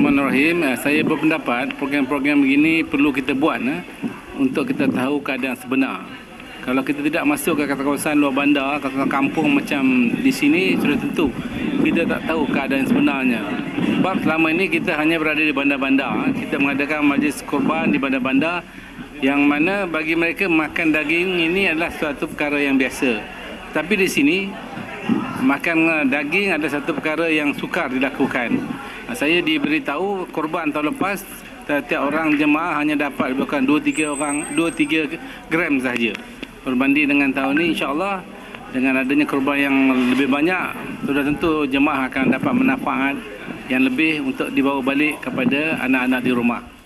Bismillahirrahmanirrahim. Eh, Saya berpendapat program-program begini perlu kita buat eh, untuk kita tahu keadaan sebenar. Kalau kita tidak masuk ke kawasan luar bandar, kawasan kampung macam di sini, sudah tentu kita tak tahu keadaan sebenarnya. Sebab selama ini kita hanya berada di bandar-bandar. Kita mengadakan majlis korban di bandar-bandar yang mana bagi mereka makan daging ini adalah suatu perkara yang biasa. Tapi di sini makan daging ada satu perkara yang sukar dilakukan. Saya diberitahu korban tahun lepas setiap orang jemaah hanya dapat bukan 2 3 orang 2 3 gram sahaja. Berbanding dengan tahun ini insya-Allah dengan adanya korban yang lebih banyak sudah tentu jemaah akan dapat manfaat yang lebih untuk dibawa balik kepada anak-anak di rumah.